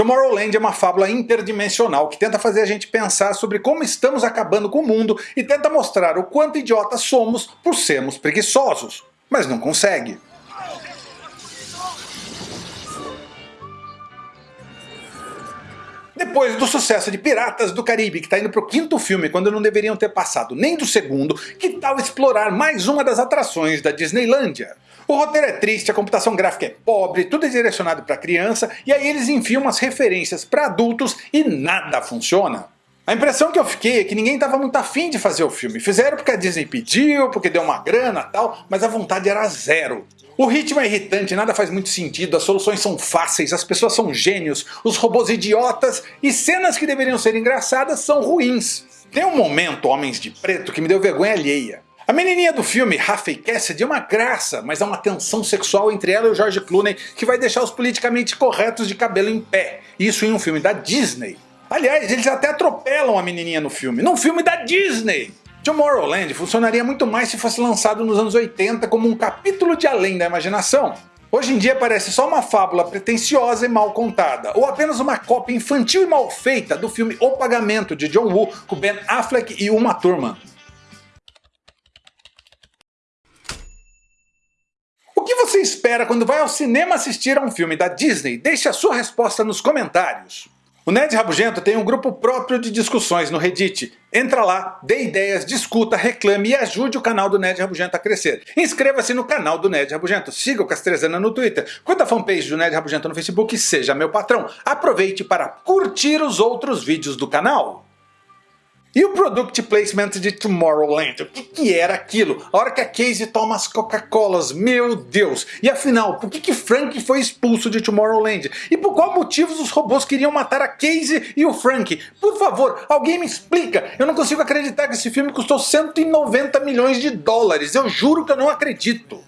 Tomorrowland é uma fábula interdimensional que tenta fazer a gente pensar sobre como estamos acabando com o mundo e tenta mostrar o quanto idiotas somos por sermos preguiçosos, mas não consegue. Depois do sucesso de Piratas do Caribe, que está indo pro quinto filme quando não deveriam ter passado nem do segundo, que tal explorar mais uma das atrações da Disneylândia? O roteiro é triste, a computação gráfica é pobre, tudo é direcionado para criança, e aí eles enfiam umas referências para adultos e nada funciona. A impressão que eu fiquei é que ninguém estava muito afim de fazer o filme. Fizeram porque a Disney pediu, porque deu uma grana tal, mas a vontade era zero. O ritmo é irritante, nada faz muito sentido, as soluções são fáceis, as pessoas são gênios, os robôs idiotas e cenas que deveriam ser engraçadas são ruins. Tem um momento, Homens de Preto, que me deu vergonha alheia. A menininha do filme, Rafael Cassidy, é uma graça, mas há uma tensão sexual entre ela e o George Clooney que vai deixar os politicamente corretos de cabelo em pé. Isso em um filme da Disney. Aliás, eles até atropelam a menininha no filme, num filme da Disney! Tomorrowland funcionaria muito mais se fosse lançado nos anos 80 como um capítulo de Além da Imaginação. Hoje em dia parece só uma fábula pretensiosa e mal contada, ou apenas uma cópia infantil e mal feita do filme O Pagamento de John Woo com Ben Affleck e Uma Turma. O que você espera quando vai ao cinema assistir a um filme da Disney? Deixe a sua resposta nos comentários. O Nerd Rabugento tem um grupo próprio de discussões no Reddit. Entra lá, dê ideias, discuta, reclame e ajude o canal do Nerd Rabugento a crescer. Inscreva-se no canal do Nerd Rabugento, siga o Castrezana no Twitter, curta a fanpage do Nerd Rabugento no Facebook e seja meu patrão. Aproveite para curtir os outros vídeos do canal. E o Product Placement de Tomorrowland? O que, que, era aquilo? A hora que a Casey toma as Coca-Colas, meu Deus! E afinal, por que, que Frank foi expulso de Tomorrowland? E por qual motivo os robôs queriam matar a Casey e o Frank? Por favor, alguém me explica! Eu não consigo acreditar que esse filme custou 190 milhões de dólares, eu juro que eu não acredito!